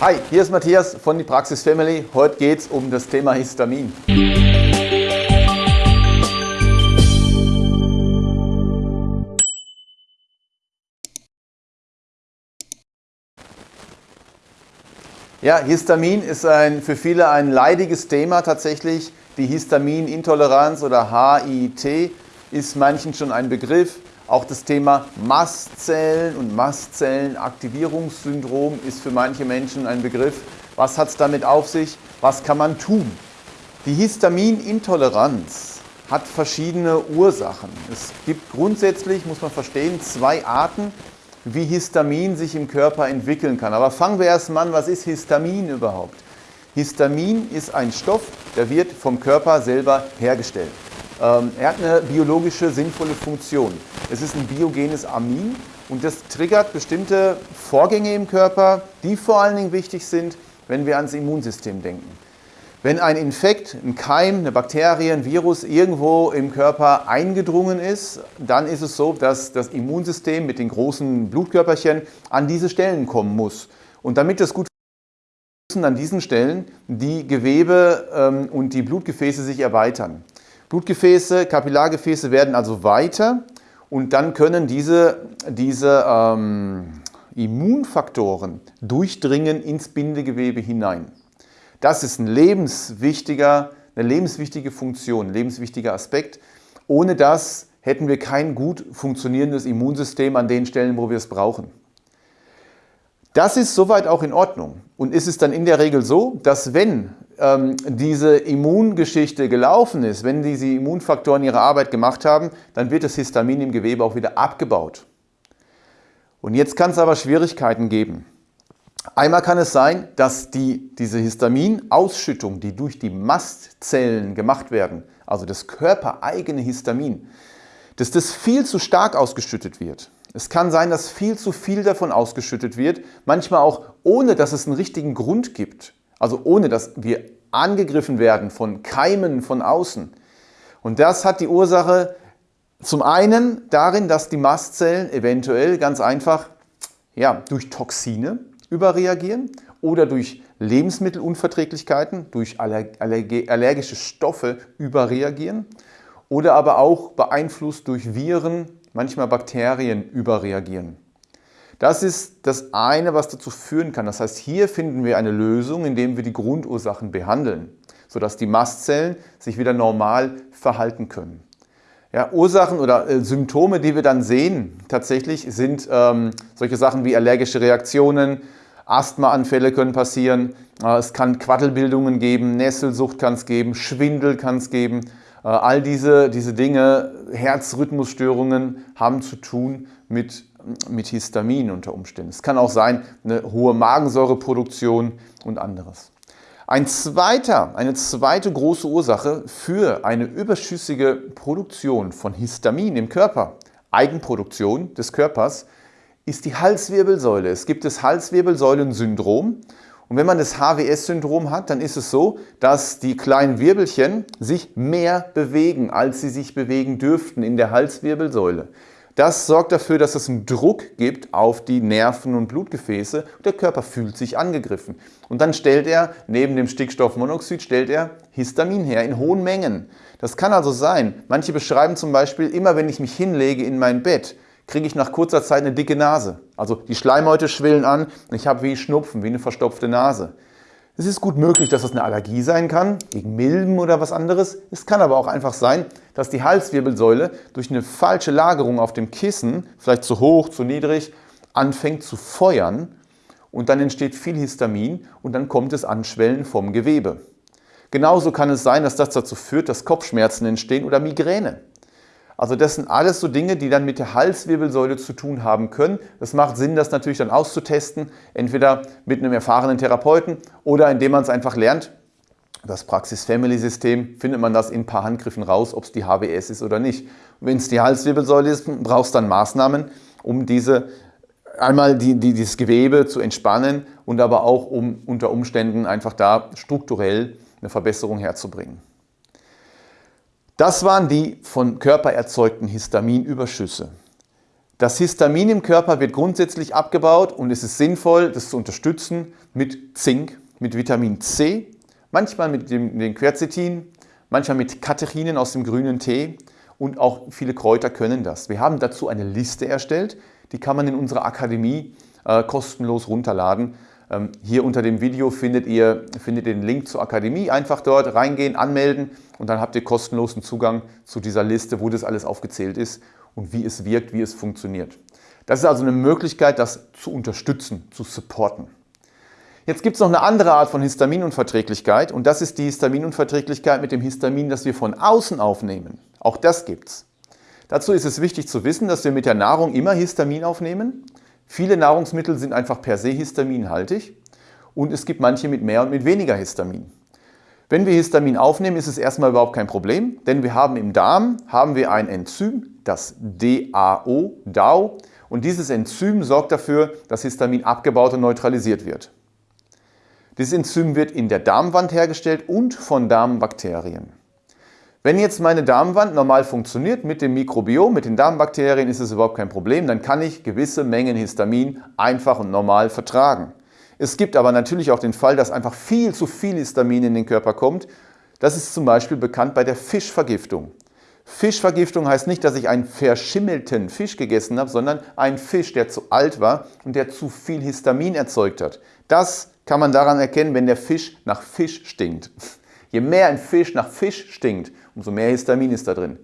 Hi, hier ist Matthias von die Praxis Family. Heute geht es um das Thema Histamin. Ja, Histamin ist ein, für viele ein leidiges Thema tatsächlich. Die Histaminintoleranz oder HIT ist manchen schon ein Begriff. Auch das Thema Mastzellen und Mastzellenaktivierungssyndrom ist für manche Menschen ein Begriff. Was hat es damit auf sich? Was kann man tun? Die Histaminintoleranz hat verschiedene Ursachen. Es gibt grundsätzlich, muss man verstehen, zwei Arten, wie Histamin sich im Körper entwickeln kann. Aber fangen wir erst mal an, was ist Histamin überhaupt? Histamin ist ein Stoff, der wird vom Körper selber hergestellt. Ähm, er hat eine biologische sinnvolle Funktion. Es ist ein biogenes Amin und das triggert bestimmte Vorgänge im Körper, die vor allen Dingen wichtig sind, wenn wir ans Immunsystem denken. Wenn ein Infekt, ein Keim, eine Bakterie, ein Virus irgendwo im Körper eingedrungen ist, dann ist es so, dass das Immunsystem mit den großen Blutkörperchen an diese Stellen kommen muss. Und damit das gut müssen an diesen Stellen die Gewebe ähm, und die Blutgefäße sich erweitern. Blutgefäße, Kapillargefäße werden also weiter und dann können diese, diese ähm, Immunfaktoren durchdringen ins Bindegewebe hinein. Das ist ein lebenswichtiger, eine lebenswichtige Funktion, ein lebenswichtiger Aspekt. Ohne das hätten wir kein gut funktionierendes Immunsystem an den Stellen, wo wir es brauchen. Das ist soweit auch in Ordnung. Und ist es dann in der Regel so, dass wenn ähm, diese Immungeschichte gelaufen ist, wenn diese Immunfaktoren ihre Arbeit gemacht haben, dann wird das Histamin im Gewebe auch wieder abgebaut. Und jetzt kann es aber Schwierigkeiten geben. Einmal kann es sein, dass die, diese Histaminausschüttung, die durch die Mastzellen gemacht werden, also das körpereigene Histamin, dass das viel zu stark ausgeschüttet wird. Es kann sein, dass viel zu viel davon ausgeschüttet wird, manchmal auch ohne, dass es einen richtigen Grund gibt. Also ohne, dass wir angegriffen werden von Keimen von außen. Und das hat die Ursache zum einen darin, dass die Mastzellen eventuell ganz einfach ja, durch Toxine überreagieren oder durch Lebensmittelunverträglichkeiten, durch allergische Stoffe überreagieren oder aber auch beeinflusst durch Viren, manchmal Bakterien überreagieren. Das ist das eine, was dazu führen kann. Das heißt, hier finden wir eine Lösung, indem wir die Grundursachen behandeln, sodass die Mastzellen sich wieder normal verhalten können. Ja, Ursachen oder äh, Symptome, die wir dann sehen, tatsächlich sind ähm, solche Sachen wie allergische Reaktionen, Asthmaanfälle können passieren, äh, es kann Quaddelbildungen geben, Nesselsucht kann es geben, Schwindel kann es geben. Äh, all diese, diese Dinge, Herzrhythmusstörungen haben zu tun mit mit Histamin unter Umständen. Es kann auch sein, eine hohe Magensäureproduktion und anderes. Ein zweiter, eine zweite große Ursache für eine überschüssige Produktion von Histamin im Körper, Eigenproduktion des Körpers, ist die Halswirbelsäule. Es gibt das Halswirbelsäulensyndrom. Und wenn man das HWS-Syndrom hat, dann ist es so, dass die kleinen Wirbelchen sich mehr bewegen, als sie sich bewegen dürften in der Halswirbelsäule. Das sorgt dafür, dass es einen Druck gibt auf die Nerven und Blutgefäße. Der Körper fühlt sich angegriffen. Und dann stellt er, neben dem Stickstoffmonoxid, stellt er Histamin her in hohen Mengen. Das kann also sein, manche beschreiben zum Beispiel, immer wenn ich mich hinlege in mein Bett, kriege ich nach kurzer Zeit eine dicke Nase. Also die Schleimhäute schwillen an und ich habe wie Schnupfen, wie eine verstopfte Nase. Es ist gut möglich, dass das eine Allergie sein kann, gegen Milben oder was anderes. Es kann aber auch einfach sein, dass die Halswirbelsäule durch eine falsche Lagerung auf dem Kissen, vielleicht zu hoch, zu niedrig, anfängt zu feuern und dann entsteht viel Histamin und dann kommt es Anschwellen vom Gewebe. Genauso kann es sein, dass das dazu führt, dass Kopfschmerzen entstehen oder Migräne. Also das sind alles so Dinge, die dann mit der Halswirbelsäule zu tun haben können. Es macht Sinn, das natürlich dann auszutesten, entweder mit einem erfahrenen Therapeuten oder indem man es einfach lernt. Das Praxis-Family-System findet man das in ein paar Handgriffen raus, ob es die HWS ist oder nicht. Wenn es die Halswirbelsäule ist, brauchst du dann Maßnahmen, um diese einmal die, die, dieses Gewebe zu entspannen und aber auch um unter Umständen einfach da strukturell eine Verbesserung herzubringen. Das waren die von Körper erzeugten Histaminüberschüsse. Das Histamin im Körper wird grundsätzlich abgebaut und es ist sinnvoll, das zu unterstützen mit Zink, mit Vitamin C, manchmal mit dem, dem Quercetin, manchmal mit Katechinen aus dem grünen Tee und auch viele Kräuter können das. Wir haben dazu eine Liste erstellt, die kann man in unserer Akademie äh, kostenlos runterladen. Ähm, hier unter dem Video findet ihr, findet ihr den Link zur Akademie. Einfach dort reingehen, anmelden und dann habt ihr kostenlosen Zugang zu dieser Liste, wo das alles aufgezählt ist und wie es wirkt, wie es funktioniert. Das ist also eine Möglichkeit, das zu unterstützen, zu supporten. Jetzt gibt es noch eine andere Art von Histaminunverträglichkeit und das ist die Histaminunverträglichkeit mit dem Histamin, das wir von außen aufnehmen. Auch das gibt es. Dazu ist es wichtig zu wissen, dass wir mit der Nahrung immer Histamin aufnehmen. Viele Nahrungsmittel sind einfach per se histaminhaltig und es gibt manche mit mehr und mit weniger Histamin. Wenn wir Histamin aufnehmen, ist es erstmal überhaupt kein Problem, denn wir haben im Darm haben wir ein Enzym, das DAO, DAO, und dieses Enzym sorgt dafür, dass Histamin abgebaut und neutralisiert wird. Dieses Enzym wird in der Darmwand hergestellt und von Darmbakterien. Wenn jetzt meine Darmwand normal funktioniert mit dem Mikrobiom, mit den Darmbakterien, ist es überhaupt kein Problem. Dann kann ich gewisse Mengen Histamin einfach und normal vertragen. Es gibt aber natürlich auch den Fall, dass einfach viel zu viel Histamin in den Körper kommt. Das ist zum Beispiel bekannt bei der Fischvergiftung. Fischvergiftung heißt nicht, dass ich einen verschimmelten Fisch gegessen habe, sondern einen Fisch, der zu alt war und der zu viel Histamin erzeugt hat. Das kann man daran erkennen, wenn der Fisch nach Fisch stinkt. Je mehr ein Fisch nach Fisch stinkt, umso mehr Histamin ist da drin.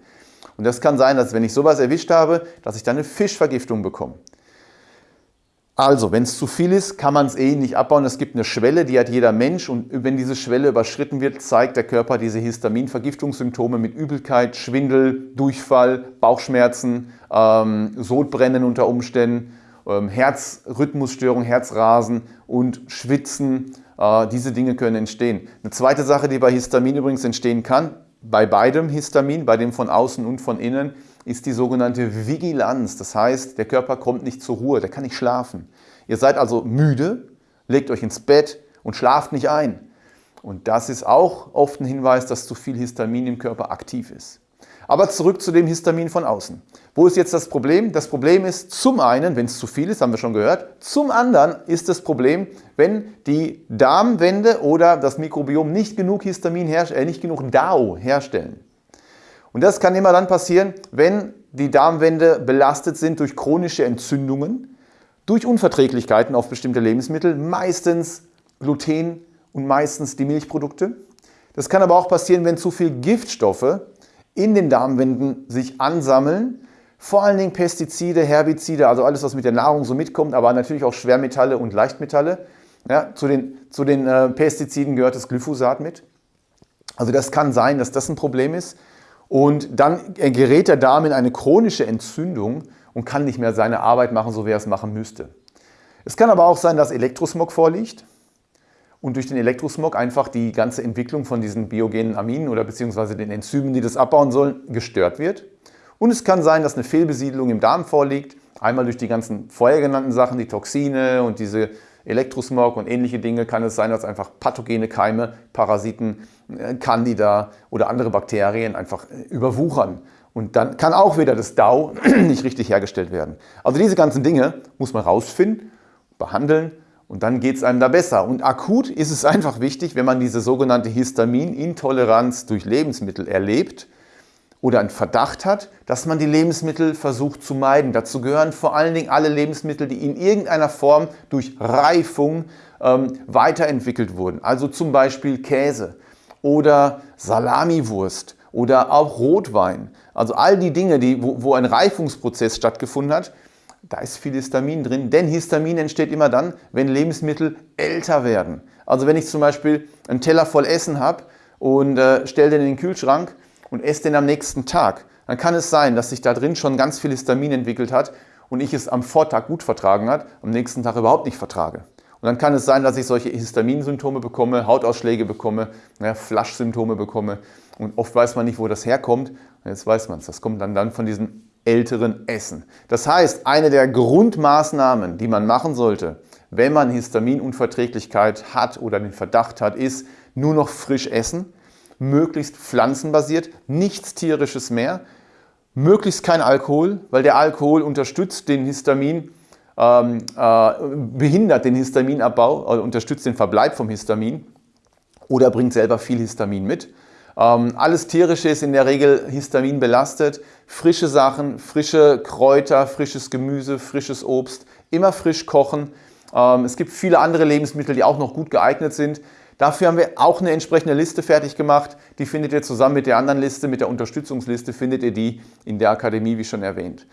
Und das kann sein, dass wenn ich sowas erwischt habe, dass ich dann eine Fischvergiftung bekomme. Also, wenn es zu viel ist, kann man es eh nicht abbauen. Es gibt eine Schwelle, die hat jeder Mensch und wenn diese Schwelle überschritten wird, zeigt der Körper diese Histaminvergiftungssymptome mit Übelkeit, Schwindel, Durchfall, Bauchschmerzen, ähm, Sodbrennen unter Umständen, ähm, Herzrhythmusstörung, Herzrasen und Schwitzen. Äh, diese Dinge können entstehen. Eine zweite Sache, die bei Histamin übrigens entstehen kann, bei beidem Histamin, bei dem von außen und von innen, ist die sogenannte Vigilanz. Das heißt, der Körper kommt nicht zur Ruhe, der kann nicht schlafen. Ihr seid also müde, legt euch ins Bett und schlaft nicht ein. Und das ist auch oft ein Hinweis, dass zu viel Histamin im Körper aktiv ist. Aber zurück zu dem Histamin von außen. Wo ist jetzt das Problem? Das Problem ist zum einen, wenn es zu viel ist, haben wir schon gehört, zum anderen ist das Problem, wenn die Darmwände oder das Mikrobiom nicht genug Histamin herstellen, äh, nicht genug DAO herstellen. Und das kann immer dann passieren, wenn die Darmwände belastet sind durch chronische Entzündungen, durch Unverträglichkeiten auf bestimmte Lebensmittel, meistens Gluten und meistens die Milchprodukte. Das kann aber auch passieren, wenn zu viel Giftstoffe in den Darmwänden sich ansammeln. Vor allen Dingen Pestizide, Herbizide, also alles, was mit der Nahrung so mitkommt, aber natürlich auch Schwermetalle und Leichtmetalle. Ja, zu den, zu den äh, Pestiziden gehört das Glyphosat mit. Also das kann sein, dass das ein Problem ist. Und dann gerät der Darm in eine chronische Entzündung und kann nicht mehr seine Arbeit machen, so wie er es machen müsste. Es kann aber auch sein, dass Elektrosmog vorliegt und durch den Elektrosmog einfach die ganze Entwicklung von diesen biogenen Aminen oder beziehungsweise den Enzymen, die das abbauen sollen, gestört wird. Und es kann sein, dass eine Fehlbesiedlung im Darm vorliegt, einmal durch die ganzen vorher genannten Sachen, die Toxine und diese Elektrosmog und ähnliche Dinge kann es sein, dass einfach pathogene Keime, Parasiten, äh, Candida oder andere Bakterien einfach äh, überwuchern. Und dann kann auch wieder das DAO nicht richtig hergestellt werden. Also diese ganzen Dinge muss man rausfinden, behandeln und dann geht es einem da besser. Und akut ist es einfach wichtig, wenn man diese sogenannte Histaminintoleranz durch Lebensmittel erlebt, oder einen Verdacht hat, dass man die Lebensmittel versucht zu meiden. Dazu gehören vor allen Dingen alle Lebensmittel, die in irgendeiner Form durch Reifung ähm, weiterentwickelt wurden. Also zum Beispiel Käse oder Salamiwurst oder auch Rotwein. Also all die Dinge, die, wo, wo ein Reifungsprozess stattgefunden hat, da ist viel Histamin drin, denn Histamin entsteht immer dann, wenn Lebensmittel älter werden. Also wenn ich zum Beispiel einen Teller voll Essen habe und äh, stelle den in den Kühlschrank und esse den am nächsten Tag, dann kann es sein, dass sich da drin schon ganz viel Histamin entwickelt hat und ich es am Vortag gut vertragen hat, am nächsten Tag überhaupt nicht vertrage. Und dann kann es sein, dass ich solche Histaminsymptome bekomme, Hautausschläge bekomme, ja, Flaschsymptome bekomme. Und oft weiß man nicht, wo das herkommt. Jetzt weiß man es. Das kommt dann, dann von diesem älteren Essen. Das heißt, eine der Grundmaßnahmen, die man machen sollte, wenn man Histaminunverträglichkeit hat oder den Verdacht hat, ist nur noch frisch essen möglichst pflanzenbasiert, nichts tierisches mehr, Möglichst kein Alkohol, weil der Alkohol unterstützt den Histamin, ähm, äh, behindert den Histaminabbau, also unterstützt den Verbleib vom Histamin oder bringt selber viel Histamin mit. Ähm, alles Tierische ist in der Regel Histamin belastet. Frische Sachen, frische Kräuter, frisches Gemüse, frisches Obst, immer frisch kochen. Ähm, es gibt viele andere Lebensmittel, die auch noch gut geeignet sind. Dafür haben wir auch eine entsprechende Liste fertig gemacht. Die findet ihr zusammen mit der anderen Liste, mit der Unterstützungsliste, findet ihr die in der Akademie, wie schon erwähnt.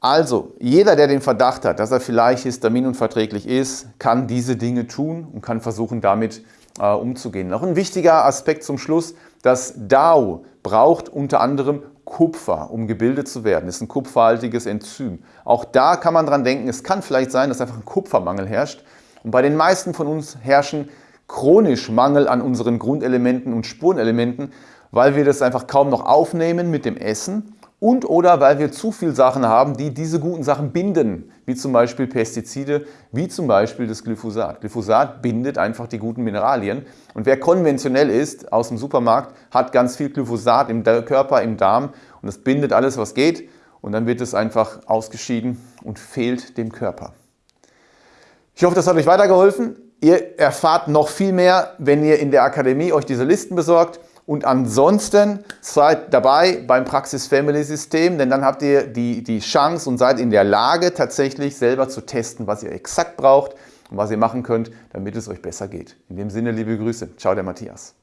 Also, jeder, der den Verdacht hat, dass er vielleicht histaminunverträglich ist, kann diese Dinge tun und kann versuchen, damit äh, umzugehen. Noch ein wichtiger Aspekt zum Schluss, das DAO braucht unter anderem Kupfer, um gebildet zu werden. Das ist ein kupferhaltiges Enzym. Auch da kann man dran denken, es kann vielleicht sein, dass einfach ein Kupfermangel herrscht. Und bei den meisten von uns herrschen chronisch Mangel an unseren Grundelementen und Spurenelementen, weil wir das einfach kaum noch aufnehmen mit dem Essen und oder weil wir zu viele Sachen haben, die diese guten Sachen binden, wie zum Beispiel Pestizide, wie zum Beispiel das Glyphosat. Glyphosat bindet einfach die guten Mineralien und wer konventionell ist aus dem Supermarkt, hat ganz viel Glyphosat im Körper, im Darm und das bindet alles, was geht und dann wird es einfach ausgeschieden und fehlt dem Körper. Ich hoffe, das hat euch weitergeholfen. Ihr erfahrt noch viel mehr, wenn ihr in der Akademie euch diese Listen besorgt. Und ansonsten seid dabei beim Praxis Family System, denn dann habt ihr die, die Chance und seid in der Lage, tatsächlich selber zu testen, was ihr exakt braucht und was ihr machen könnt, damit es euch besser geht. In dem Sinne, liebe Grüße. Ciao, der Matthias.